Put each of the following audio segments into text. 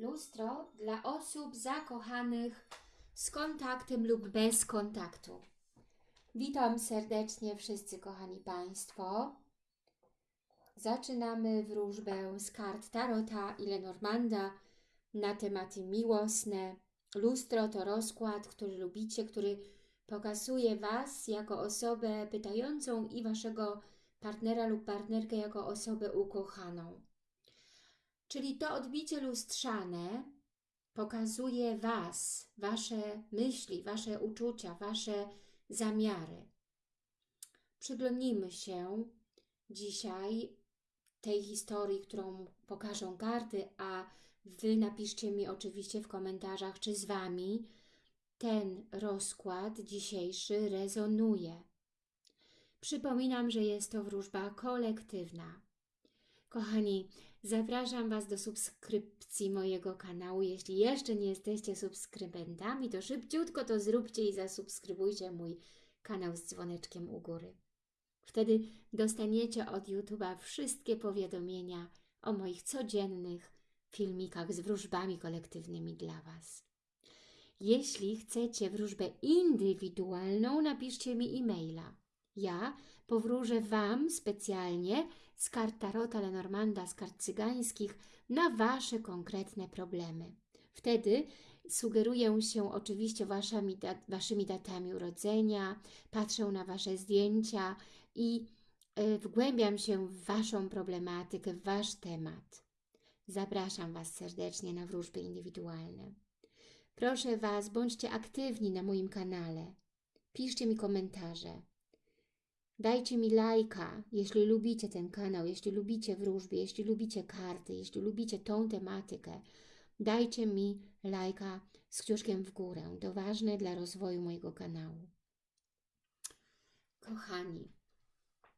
Lustro dla osób zakochanych z kontaktem lub bez kontaktu. Witam serdecznie wszyscy kochani Państwo. Zaczynamy wróżbę z kart Tarota i Lenormanda na tematy miłosne. Lustro to rozkład, który lubicie, który pokazuje Was jako osobę pytającą i Waszego partnera lub partnerkę jako osobę ukochaną. Czyli to odbicie lustrzane pokazuje Was, Wasze myśli, Wasze uczucia, Wasze zamiary. Przyglądnijmy się dzisiaj tej historii, którą pokażą karty, a Wy napiszcie mi oczywiście w komentarzach, czy z Wami ten rozkład dzisiejszy rezonuje. Przypominam, że jest to wróżba kolektywna. Kochani, zapraszam Was do subskrypcji mojego kanału. Jeśli jeszcze nie jesteście subskrybentami, to szybciutko to zróbcie i zasubskrybujcie mój kanał z dzwoneczkiem u góry. Wtedy dostaniecie od YouTube'a wszystkie powiadomienia o moich codziennych filmikach z wróżbami kolektywnymi dla Was. Jeśli chcecie wróżbę indywidualną, napiszcie mi e-maila. Ja powróżę Wam specjalnie z kart Tarota Lenormanda, z kart cygańskich na Wasze konkretne problemy. Wtedy sugeruję się oczywiście waszymi, dat Waszymi datami urodzenia, patrzę na Wasze zdjęcia i y, wgłębiam się w Waszą problematykę, w Wasz temat. Zapraszam Was serdecznie na wróżby indywidualne. Proszę Was, bądźcie aktywni na moim kanale. Piszcie mi komentarze. Dajcie mi lajka, jeśli lubicie ten kanał, jeśli lubicie wróżby, jeśli lubicie karty, jeśli lubicie tą tematykę. Dajcie mi lajka z kciuszkiem w górę. To ważne dla rozwoju mojego kanału. Kochani,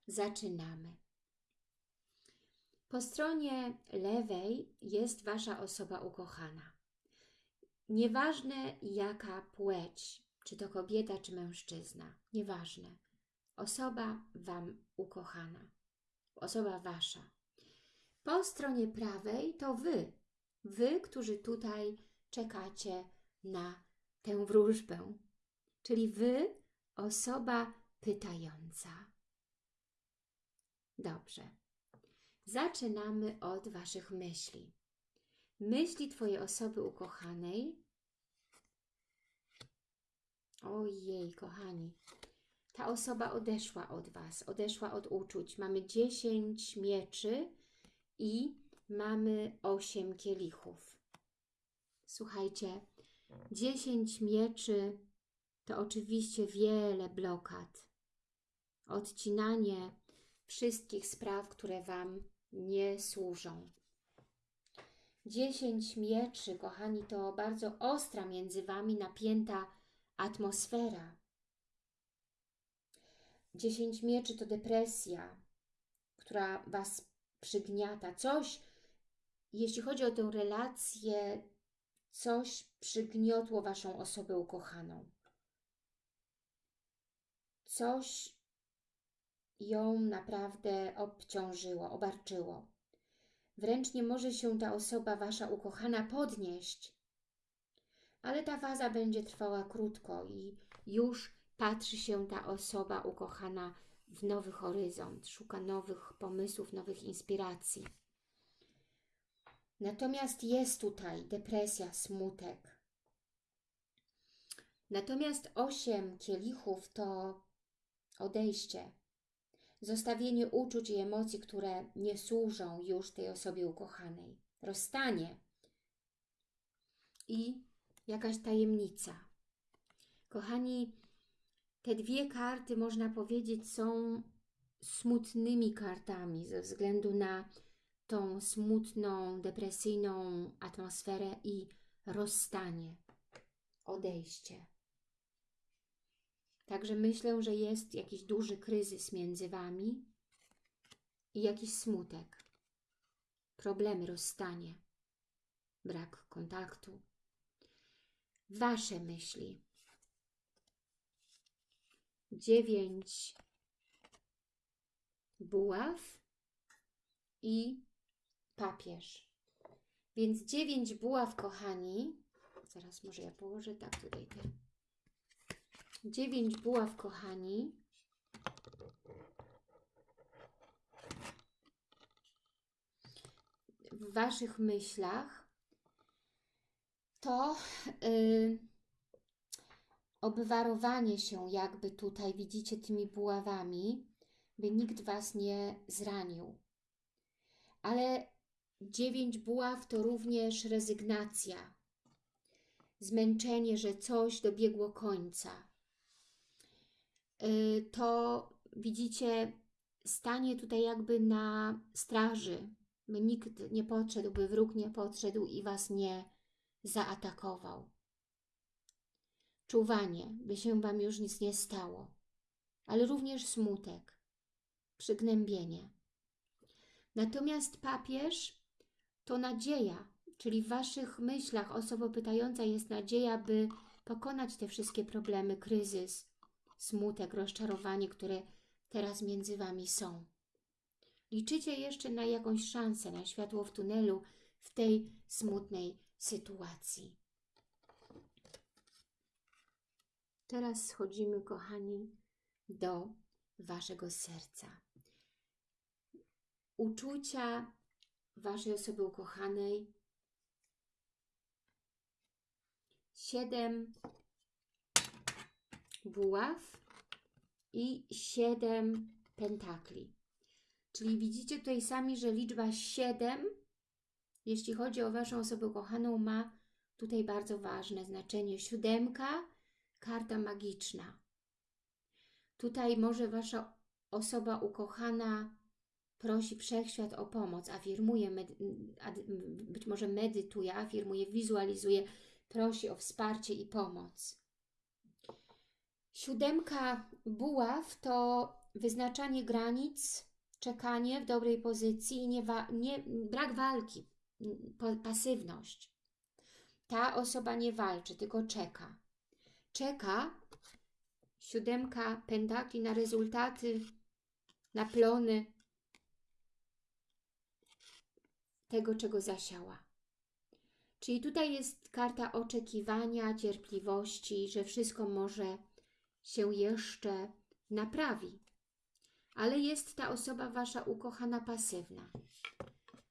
zaczynamy. Po stronie lewej jest Wasza osoba ukochana. Nieważne jaka płeć, czy to kobieta, czy mężczyzna, nieważne. Osoba Wam ukochana, osoba Wasza. Po stronie prawej to Wy, Wy, którzy tutaj czekacie na tę wróżbę, czyli Wy, osoba pytająca. Dobrze. Zaczynamy od Waszych myśli. Myśli Twojej osoby ukochanej. Ojej, kochani. Ta osoba odeszła od Was, odeszła od uczuć. Mamy 10 mieczy i mamy 8 kielichów. Słuchajcie, 10 mieczy to oczywiście wiele blokad. Odcinanie wszystkich spraw, które Wam nie służą. Dziesięć mieczy, kochani, to bardzo ostra między Wami napięta atmosfera. Dziesięć mieczy to depresja, która Was przygniata. Coś, jeśli chodzi o tę relację, coś przygniotło Waszą osobę ukochaną. Coś ją naprawdę obciążyło, obarczyło. Wręcz nie może się ta osoba Wasza ukochana podnieść. Ale ta faza będzie trwała krótko i już patrzy się ta osoba ukochana w nowy horyzont, szuka nowych pomysłów, nowych inspiracji. Natomiast jest tutaj depresja, smutek. Natomiast osiem kielichów to odejście, zostawienie uczuć i emocji, które nie służą już tej osobie ukochanej, rozstanie i jakaś tajemnica. Kochani, te dwie karty, można powiedzieć, są smutnymi kartami ze względu na tą smutną, depresyjną atmosferę i rozstanie, odejście. Także myślę, że jest jakiś duży kryzys między Wami i jakiś smutek, problemy, rozstanie, brak kontaktu. Wasze myśli. Dziewięć buław i papież. Więc dziewięć buław, kochani. Zaraz może ja położę tak tutaj. Dziewięć buław, kochani. W Waszych myślach to yy, obwarowanie się jakby tutaj, widzicie, tymi buławami, by nikt Was nie zranił. Ale dziewięć buław to również rezygnacja, zmęczenie, że coś dobiegło końca. Yy, To widzicie, stanie tutaj jakby na straży, by nikt nie podszedł, by wróg nie podszedł i Was nie zaatakował. Czuwanie, by się Wam już nic nie stało, ale również smutek, przygnębienie. Natomiast papież to nadzieja, czyli w Waszych myślach osoba pytająca jest nadzieja, by pokonać te wszystkie problemy, kryzys, smutek, rozczarowanie, które teraz między Wami są. Liczycie jeszcze na jakąś szansę, na światło w tunelu w tej smutnej sytuacji. Teraz schodzimy, kochani, do Waszego serca. Uczucia Waszej osoby ukochanej. Siedem buław i siedem pentakli. Czyli widzicie tutaj sami, że liczba 7, jeśli chodzi o Waszą osobę ukochaną, ma tutaj bardzo ważne znaczenie. Siódemka, karta magiczna. Tutaj może Wasza osoba ukochana prosi Wszechświat o pomoc, afirmuje, być może medytuje, afirmuje, wizualizuje, prosi o wsparcie i pomoc. Siódemka buław to wyznaczanie granic, czekanie w dobrej pozycji i nie, nie, brak walki, pasywność. Ta osoba nie walczy, tylko czeka. Czeka siódemka pentakli na rezultaty, na plony tego, czego zasiała. Czyli tutaj jest karta oczekiwania, cierpliwości, że wszystko może się jeszcze naprawi ale jest ta osoba Wasza ukochana pasywna.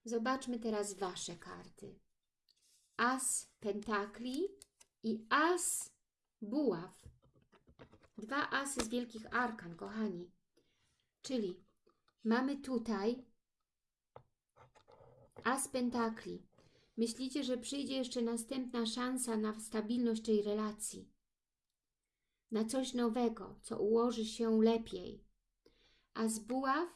Zobaczmy teraz Wasze karty. As pentakli i as buław. Dwa asy z wielkich arkan, kochani. Czyli mamy tutaj as pentakli. Myślicie, że przyjdzie jeszcze następna szansa na stabilność tej relacji. Na coś nowego, co ułoży się lepiej a z buław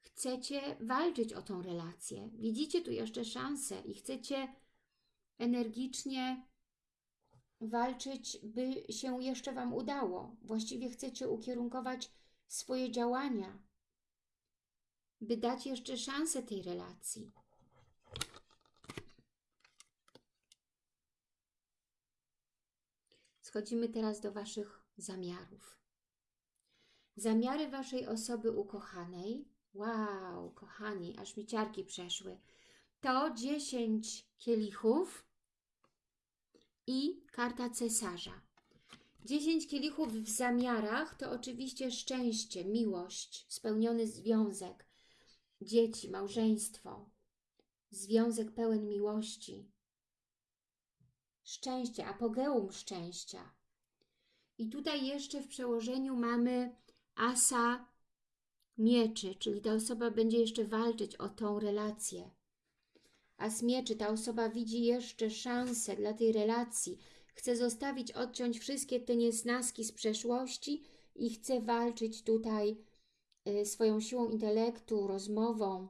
chcecie walczyć o tą relację. Widzicie tu jeszcze szansę i chcecie energicznie walczyć, by się jeszcze Wam udało. Właściwie chcecie ukierunkować swoje działania, by dać jeszcze szansę tej relacji. Schodzimy teraz do Waszych zamiarów. Zamiary Waszej osoby ukochanej, wow, kochani, aż mi ciarki przeszły, to 10 kielichów i karta cesarza. 10 kielichów w zamiarach to oczywiście szczęście, miłość, spełniony związek, dzieci, małżeństwo, związek pełen miłości, szczęście, apogeum szczęścia. I tutaj jeszcze w przełożeniu mamy asa mieczy, czyli ta osoba będzie jeszcze walczyć o tą relację. As mieczy, ta osoba widzi jeszcze szansę dla tej relacji, chce zostawić, odciąć wszystkie te niesnaski z przeszłości i chce walczyć tutaj y, swoją siłą intelektu, rozmową,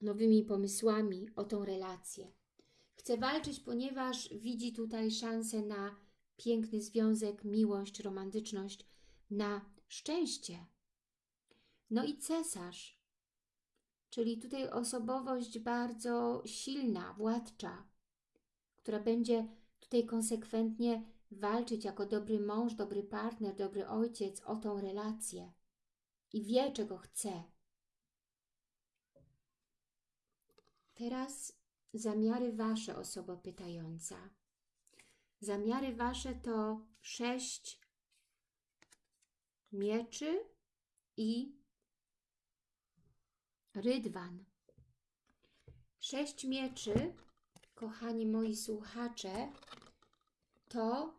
nowymi pomysłami o tą relację. Chce walczyć, ponieważ widzi tutaj szansę na piękny związek, miłość, romantyczność, na szczęście. No i cesarz, czyli tutaj osobowość bardzo silna, władcza, która będzie tutaj konsekwentnie walczyć jako dobry mąż, dobry partner, dobry ojciec o tą relację i wie, czego chce. Teraz zamiary Wasze, osoba pytająca. Zamiary Wasze to sześć mieczy i rydwan. Sześć mieczy, kochani moi słuchacze, to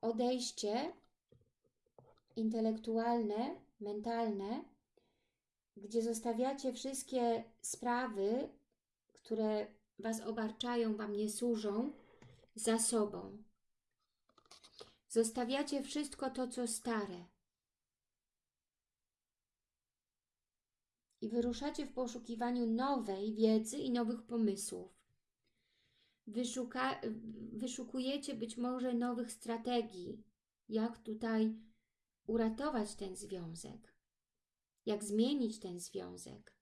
odejście intelektualne, mentalne, gdzie zostawiacie wszystkie sprawy, które Was obarczają, Wam nie służą, za sobą. Zostawiacie wszystko to, co stare. I wyruszacie w poszukiwaniu nowej wiedzy i nowych pomysłów. Wyszuka, wyszukujecie być może nowych strategii, jak tutaj uratować ten związek, jak zmienić ten związek.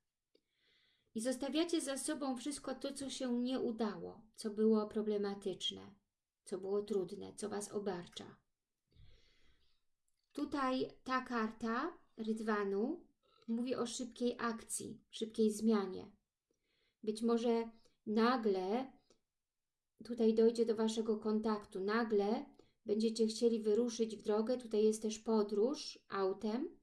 I zostawiacie za sobą wszystko to, co się nie udało, co było problematyczne, co było trudne, co Was obarcza. Tutaj ta karta Rydwanu mówi o szybkiej akcji, szybkiej zmianie. Być może nagle tutaj dojdzie do Waszego kontaktu, nagle będziecie chcieli wyruszyć w drogę, tutaj jest też podróż autem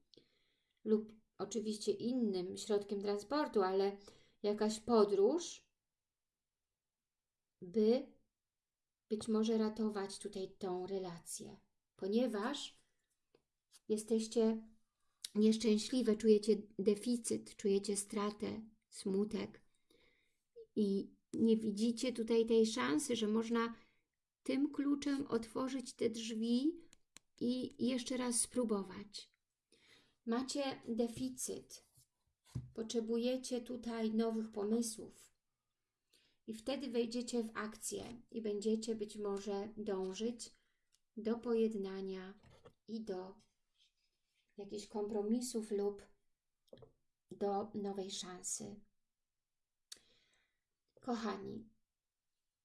lub oczywiście innym środkiem transportu, ale jakaś podróż, by być może ratować tutaj tą relację, ponieważ jesteście nieszczęśliwe, czujecie deficyt, czujecie stratę, smutek i nie widzicie tutaj tej szansy, że można tym kluczem otworzyć te drzwi i jeszcze raz spróbować. Macie deficyt, potrzebujecie tutaj nowych pomysłów i wtedy wejdziecie w akcję i będziecie być może dążyć do pojednania i do jakichś kompromisów lub do nowej szansy. Kochani,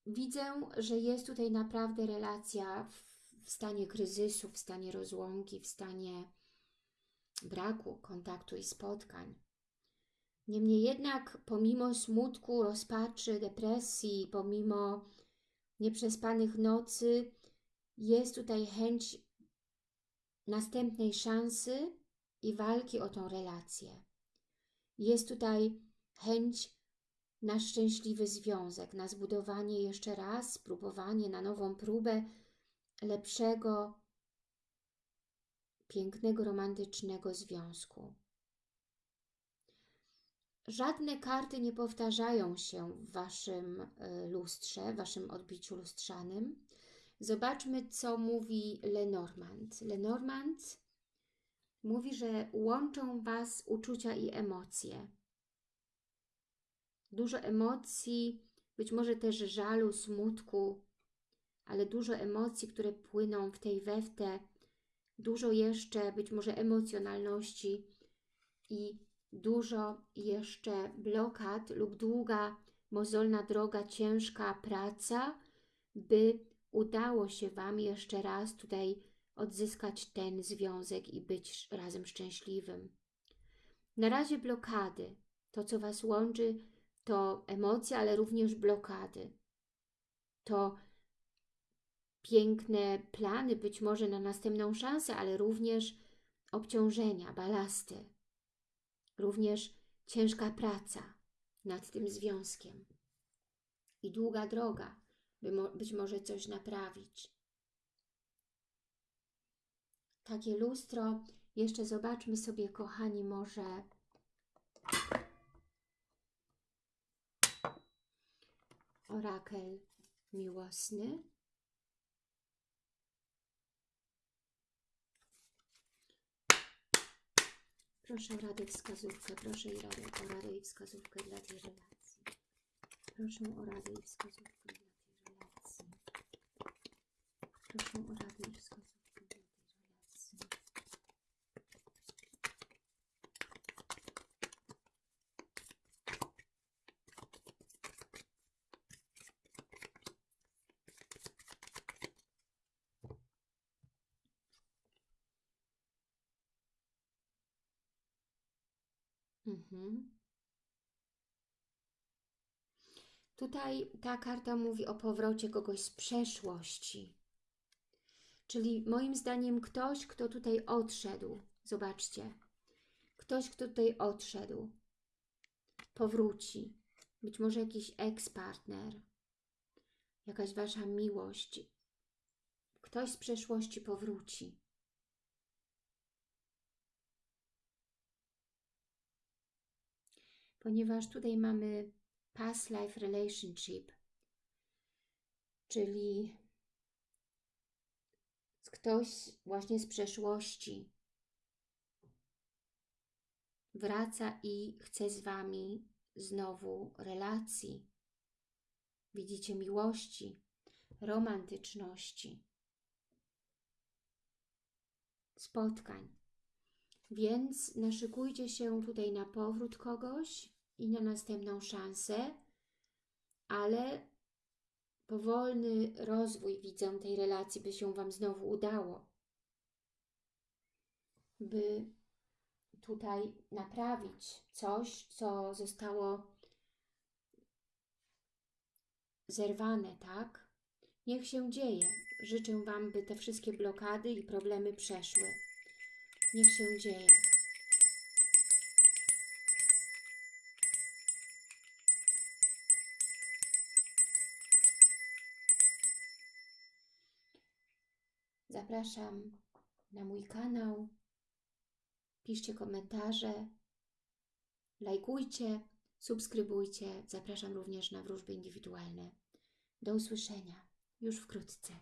widzę, że jest tutaj naprawdę relacja w stanie kryzysu, w stanie rozłąki, w stanie braku kontaktu i spotkań. Niemniej jednak, pomimo smutku, rozpaczy, depresji, pomimo nieprzespanych nocy, jest tutaj chęć następnej szansy i walki o tą relację. Jest tutaj chęć na szczęśliwy związek, na zbudowanie jeszcze raz, spróbowanie na nową próbę lepszego, pięknego, romantycznego związku. Żadne karty nie powtarzają się w Waszym y, lustrze, w Waszym odbiciu lustrzanym. Zobaczmy, co mówi Lenormand. Lenormand mówi, że łączą Was uczucia i emocje. Dużo emocji, być może też żalu, smutku, ale dużo emocji, które płyną w tej weftę, dużo jeszcze być może emocjonalności i dużo jeszcze blokad lub długa, mozolna droga, ciężka praca, by udało się Wam jeszcze raz tutaj odzyskać ten związek i być razem szczęśliwym. Na razie blokady. To, co Was łączy, to emocje, ale również blokady. To piękne plany, być może na następną szansę, ale również obciążenia, balasty. Również ciężka praca nad tym związkiem i długa droga, by mo być może coś naprawić. Takie lustro, jeszcze zobaczmy sobie, kochani, może orakel miłosny. Proszę o radę wskazówkę, proszę i radę, o radę i wskazówkę dla tej relacji. Proszę o radę i wskazówkę. Proszę. Mhm. Tutaj ta karta mówi o powrocie kogoś z przeszłości. Czyli moim zdaniem ktoś, kto tutaj odszedł. Zobaczcie. Ktoś, kto tutaj odszedł. Powróci. Być może jakiś ex-partner. Jakaś Wasza miłość. Ktoś z przeszłości powróci. Ponieważ tutaj mamy past life relationship, czyli ktoś właśnie z przeszłości wraca i chce z Wami znowu relacji. Widzicie miłości, romantyczności, spotkań. Więc naszykujcie się tutaj na powrót kogoś i na następną szansę, ale powolny rozwój widzę tej relacji, by się Wam znowu udało. By tutaj naprawić coś, co zostało zerwane, tak? Niech się dzieje. Życzę Wam, by te wszystkie blokady i problemy przeszły. Niech się dzieje. Zapraszam na mój kanał. Piszcie komentarze, lajkujcie, subskrybujcie. Zapraszam również na wróżby indywidualne. Do usłyszenia już wkrótce.